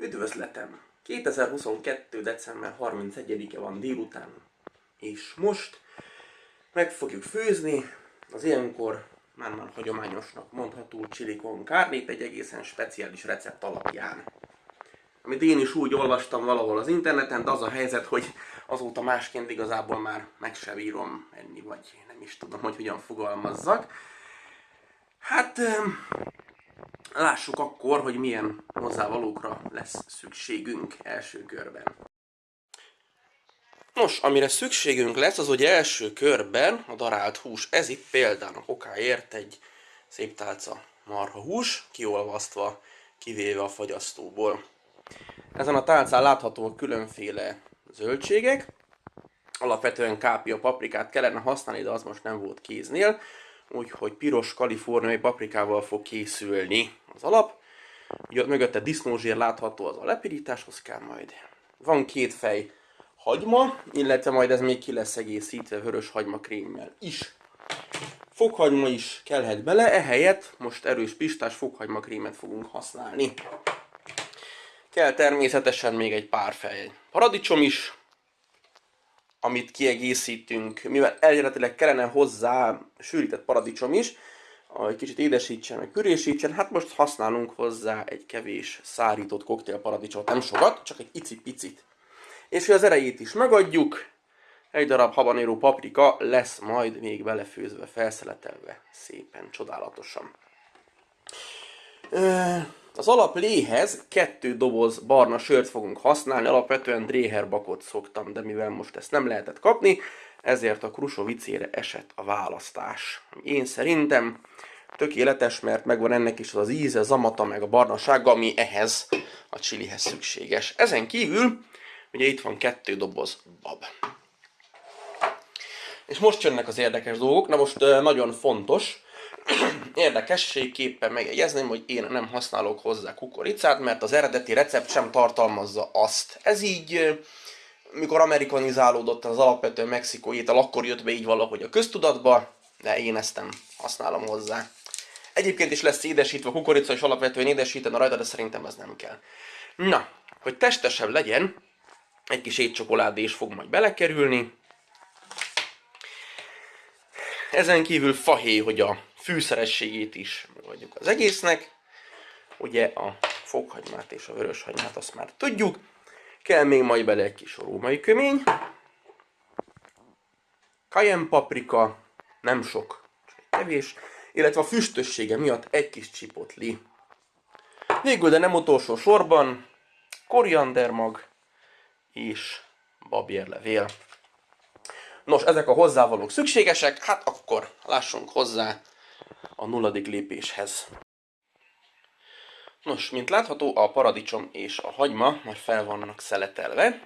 Üdvözletem! 2022. december 31-e van délután, és most meg fogjuk főzni az ilyenkor már-már hagyományosnak mondható chili con carne egy egészen speciális recept alapján. Amit én is úgy olvastam valahol az interneten, de az a helyzet, hogy azóta másként igazából már meg se bírom enni, vagy nem is tudom, hogy hogyan fogalmazzak. Hát Lássuk akkor, hogy milyen hozzávalókra lesz szükségünk első körben. Nos, amire szükségünk lesz, az ugye első körben a darált hús. Ez itt például okáért egy szép tálca marha hús, kiolvasztva, kivéve a fagyasztóból. Ezen a tálcán láthatóak különféle zöldségek. Alapvetően kápia paprikát kellene használni, de az most nem volt kéznél úgyhogy piros kaliforniai paprikával fog készülni az alap. Ugye mögötte disznózsér látható, az a lepirításhoz kell majd. Van két fej hagyma, illetve majd ez még ki lesz egészítve vörös hagyma krémmel is. Fokhagyma is kellhet bele, ehelyett most erős pistás fokhagyma krémet fogunk használni. Kell természetesen még egy pár fej paradicsom is, amit kiegészítünk, mivel eredetileg kellene hozzá sűrített paradicsom is, hogy kicsit édesítsen, meg pürésítsen, hát most használunk hozzá egy kevés szárított koktélparadicsot, nem sokat, csak egy icipicit. És hogy az erejét is megadjuk, egy darab habanéró paprika lesz majd még belefőzve, felszeletelve szépen, csodálatosan. Az alapléhez kettő doboz barna sört fogunk használni, alapvetően Dréherbakot szoktam, de mivel most ezt nem lehetett kapni, ezért a Krusovicére esett a választás. Én szerintem tökéletes, mert megvan ennek is az, az íze, zamata, meg a barnasága, ami ehhez a csilihez szükséges. Ezen kívül, ugye itt van kettő doboz bab. És most jönnek az érdekes dolgok, na most nagyon fontos, Érdekességképpen megjegyezném, hogy én nem használok hozzá kukoricát, mert az eredeti recept sem tartalmazza azt. Ez így, mikor amerikanizálódott az alapvető mexikói étel, akkor jött be így valahogy a köztudatba, de én ezt nem használom hozzá. Egyébként is lesz édesítve kukorica, és alapvetően édesíteni rajta, de szerintem ez nem kell. Na, hogy testesebb legyen, egy kis étcsokoládé is fog majd belekerülni. Ezen kívül fahéj, hogy a fűszerességét is megadjuk az egésznek. Ugye a fokhagymát és a vöröshagymát azt már tudjuk. Kell még majd bele egy kis római kömény. Cayenne paprika, nem sok, csak kevés. Illetve a füstössége miatt egy kis csipotli. Végül, de nem utolsó sorban, koriandermag és babérlevél. Nos, ezek a hozzávalók szükségesek, hát akkor lássunk hozzá a nulladik lépéshez. Nos, mint látható, a paradicsom és a hagyma már fel vannak szeletelve,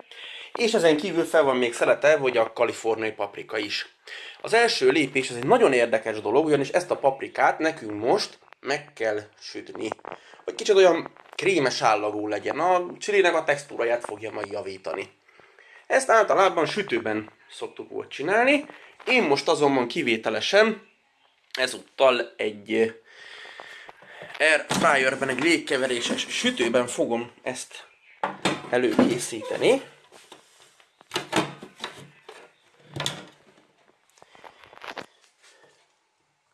és ezen kívül fel van még szeletelve, hogy a kaliforniai paprika is. Az első lépés, ez egy nagyon érdekes dolog, ugyanis ezt a paprikát nekünk most meg kell sütni. Hogy kicsit olyan krémes állagú legyen, a csilinek a textúráját fogja majd javítani. Ezt általában sütőben szoktuk volt csinálni, én most azonban kivételesen ezúttal egy air fryerben, egy légkeveréses sütőben fogom ezt előkészíteni.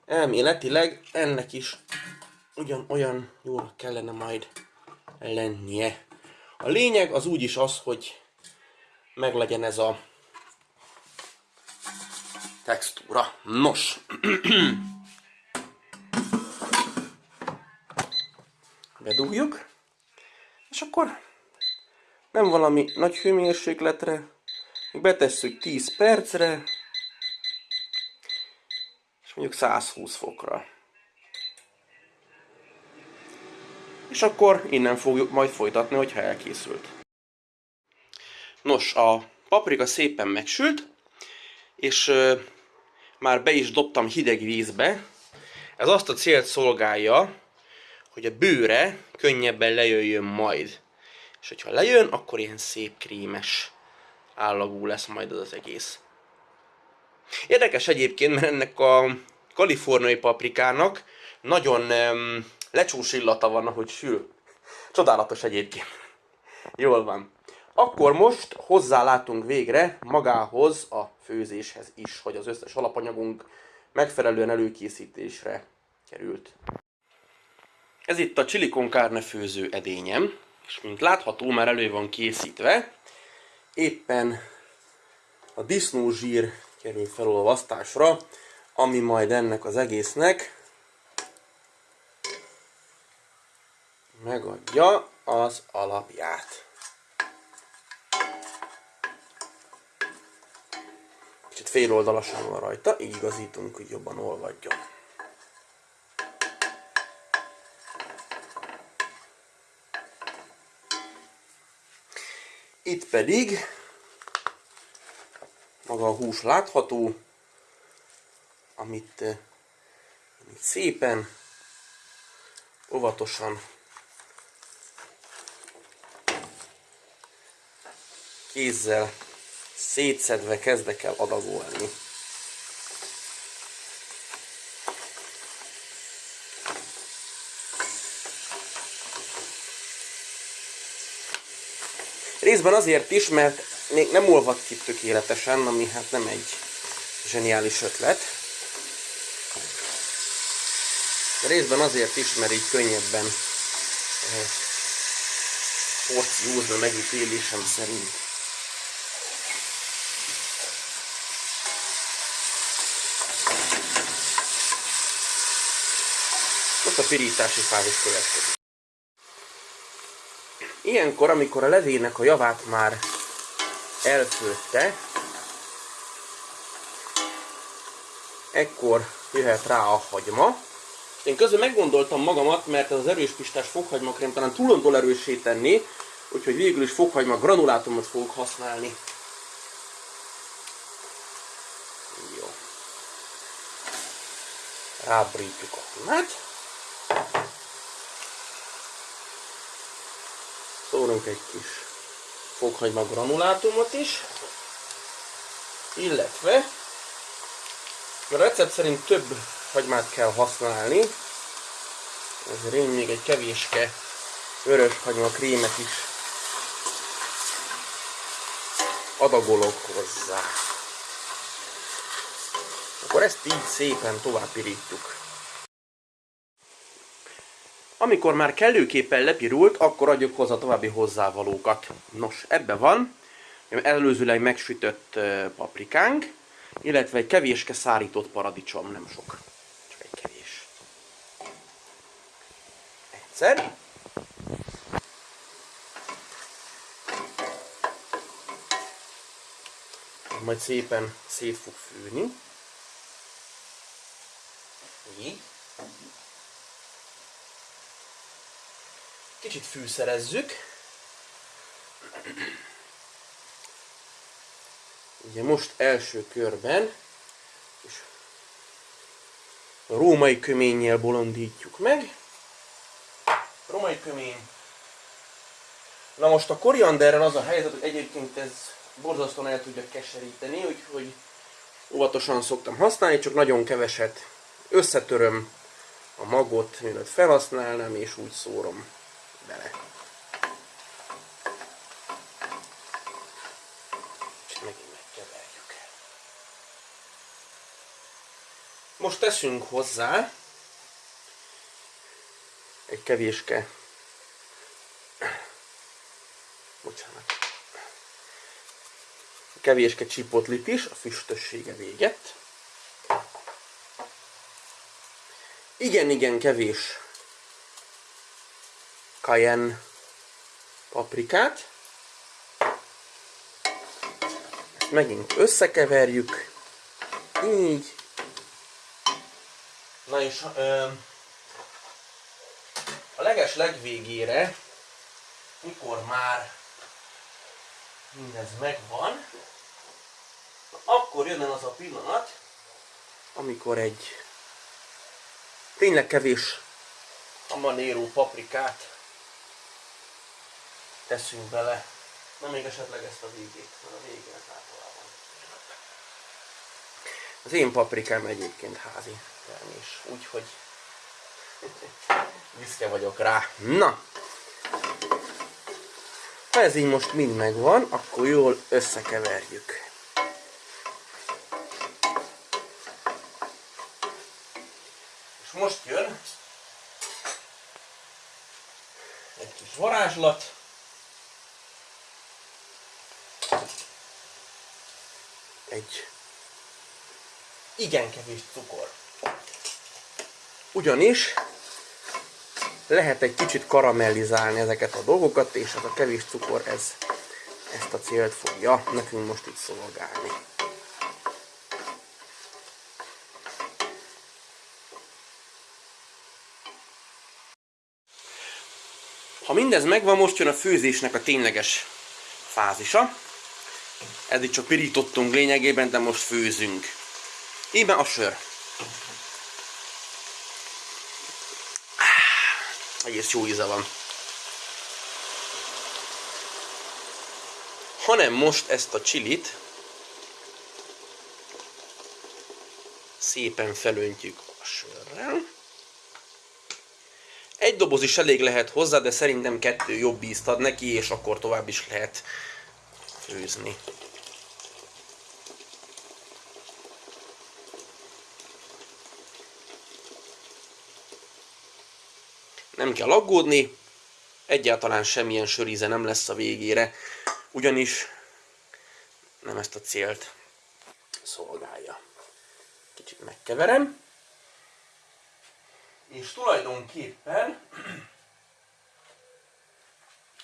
Elméletileg ennek is ugyanolyan jól kellene majd lennie. A lényeg az úgyis az, hogy meglegyen ez a textúra. Nos. Bedugjuk. És akkor nem valami nagy hőmérsékletre, betesszük 10 percre, és mondjuk 120 fokra. És akkor innen fogjuk majd folytatni, hogyha elkészült. Nos, a paprika szépen megsült, és már be is dobtam hideg vízbe. Ez azt a célt szolgálja, hogy a bőre könnyebben lejöjjön majd. És hogyha lejön, akkor ilyen szép krémes állagú lesz majd az az egész. Érdekes egyébként, mert ennek a kaliforniai paprikának nagyon um, lecsús illata van, ahogy sül. Csodálatos egyébként. Jól van. Akkor most hozzálátunk végre magához a főzéshez is, hogy az összes alapanyagunk megfelelően előkészítésre került. Ez itt a chili con főző edényem, és mint látható már elő van készítve, éppen a disznózsír kerül felolvasztásra, ami majd ennek az egésznek megadja az alapját. Kicsit féloldalasan van rajta, így igazítunk, hogy jobban olvadjon. Itt pedig maga a hús látható, amit, eh, amit szépen, óvatosan kézzel szétszedve kezdek el adagolni. Részben azért is, mert még nem olvad ki tökéletesen, ami hát nem egy zseniális ötlet. De részben azért is, mert így könnyebben eh, porciózna megítélésem szerint. Pirítási fázis következik. Ilyenkor, amikor a levének a javát már elfőtte, ekkor jöhet rá a hagyma. Én közben meggondoltam magamat, mert ez az erős pistás fokhagymakrém talán túlontól erősé tenni, úgyhogy végül is fokhagyma granulátumot fogok használni. Jó. Rábrítjuk a himát. Szórunk egy kis fokhagyma granulátumot is, illetve a recept szerint több hagymát kell használni, ezért én még egy kevéske vörös hagyma krémet is adagolok hozzá. Akkor ezt így szépen tovább pirítjuk. Amikor már kellőképpen lepirult, akkor adjuk hozzá további hozzávalókat. Nos, ebbe van előzőleg megsütött paprikánk, illetve egy kevéske szárított paradicsom, nem sok, csak egy kevés. Egyszer. Majd szépen szét fog fűni. Így. Kicsit fűszerezzük. Ugye most első körben és római köménnyel bolondítjuk meg. Római kömény. Na most a korianderrel az a helyzet, hogy egyébként ez borzasztóan el tudja keseríteni, úgyhogy óvatosan szoktam használni, csak nagyon keveset összetöröm a magot, mielőtt felhasználnám, és úgy szórom bele. És megint megkeverjük. Most teszünk hozzá egy kevéske bocsánat kevéske csipotlit is, a füstössége véget. Igen-igen kevés cayenne paprikát. Ezt megint összekeverjük. Így. Na és ö, a leges legvégére, mikor már mindez megvan, akkor jön el az a pillanat, amikor egy tényleg kevés habanero paprikát teszünk bele. Na még esetleg ezt a végét, mert a végén általában. Az én paprikám egyébként házi termés, úgyhogy büszke vagyok rá. Na! Ha ez így most mind megvan, akkor jól összekeverjük. És most jön egy kis varázslat. Egy igen kevés cukor. Ugyanis lehet egy kicsit karamellizálni ezeket a dolgokat, és ez a kevés cukor ez ezt a célt fogja nekünk most itt szolgálni. Ha mindez megvan, most jön a főzésnek a tényleges fázisa. Eddig csak pirítottunk lényegében, de most főzünk. Íme a sör. Egész jó íze van. Hanem most ezt a csilit szépen felöntjük a sörrel. Egy doboz is elég lehet hozzá, de szerintem kettő jobb ízt ad neki, és akkor tovább is lehet főzni. Nem kell aggódni, egyáltalán semmilyen söríze nem lesz a végére, ugyanis nem ezt a célt szolgálja. Kicsit megkeverem, és tulajdonképpen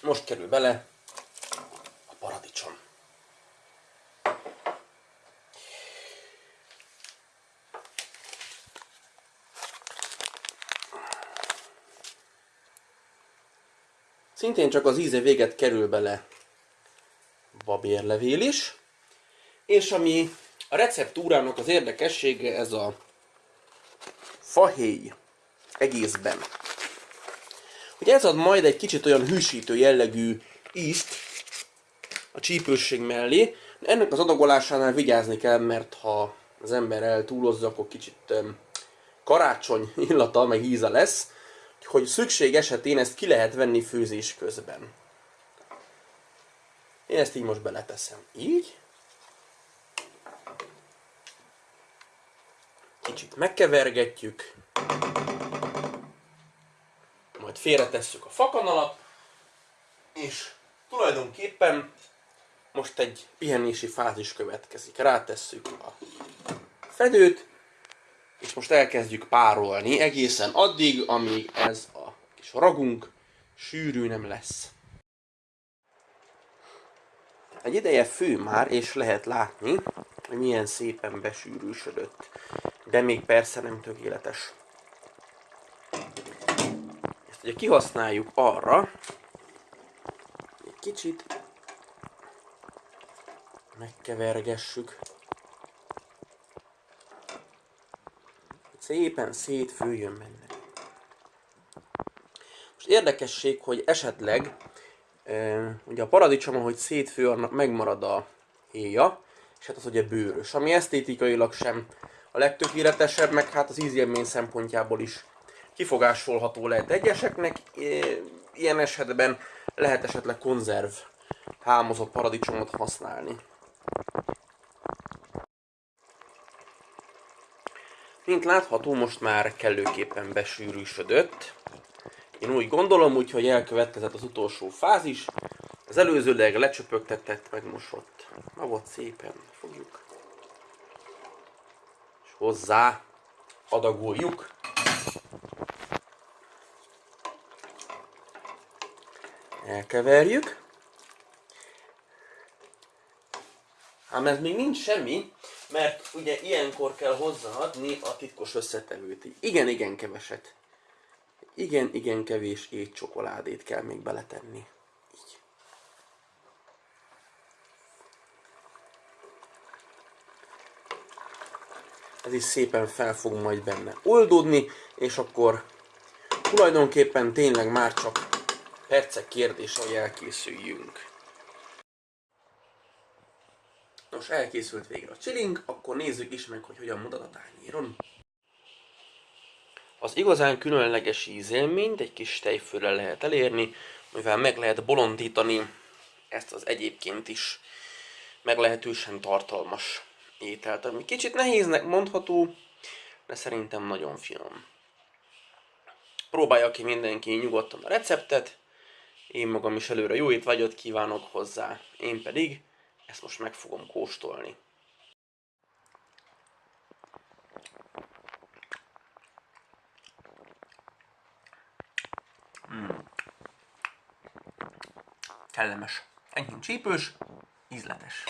most kerül bele a paradicsom. Szintén csak az íze véget kerül bele babérlevél is. És ami a receptúrának az érdekessége, ez a fahéj egészben. Hogy ez ad majd egy kicsit olyan hűsítő jellegű ízt a csípősség mellé. Ennek az adagolásánál vigyázni kell, mert ha az ember eltúlozza, akkor kicsit karácsony illata, meg íze lesz hogy szükség esetén ezt ki lehet venni főzés közben. Én ezt így most beleteszem. Így. Kicsit megkevergetjük. Majd félretesszük a fakanalat. És tulajdonképpen most egy pihenési fázis következik. Rátesszük a fedőt, és most elkezdjük párolni egészen addig, amíg ez a kis ragunk sűrű nem lesz. Egy ideje fő már, és lehet látni, hogy milyen szépen besűrűsödött. De még persze nem tökéletes. Ezt ugye kihasználjuk arra, egy kicsit megkevergessük. Szépen szétfőjön benne. Most érdekesség, hogy esetleg ugye a paradicsom, ahogy szétfő, annak megmarad a héja, és hát az ugye bőrös, ami esztétikailag sem a legtökéletesebb, meg hát az ízélmény szempontjából is kifogásolható lehet egyeseknek. Ilyen esetben lehet esetleg konzerv hámozott paradicsomot használni. Mint látható, most már kellőképpen besűrűsödött. Én úgy gondolom, úgyhogy elkövetkezett az utolsó fázis. Az előzőleg lecsöpögtetett, megmosott magot szépen fogjuk. És hozzá adagoljuk. Elkeverjük. Ám ez még nincs semmi, mert ugye ilyenkor kell hozzáadni a titkos összetevőt. Igen, igen keveset. Igen, igen kevés étcsokoládét kell még beletenni. Így. Ez is szépen fel fog majd benne oldódni, és akkor tulajdonképpen tényleg már csak percek kérdése, hogy elkészüljünk. Nos, elkészült végre a chilling, akkor nézzük is meg, hogy hogyan mutat a tányéron. Az igazán különleges ízélményt egy kis tejfőre lehet elérni, mivel meg lehet bolondítani ezt az egyébként is meglehetősen tartalmas ételt, ami kicsit nehéznek mondható, de szerintem nagyon finom. Próbálja ki mindenki nyugodtan a receptet, én magam is előre jó étvágyat kívánok hozzá, én pedig ezt most meg fogom kóstolni. Mm. Kellemes. Enyhén csípős, ízletes.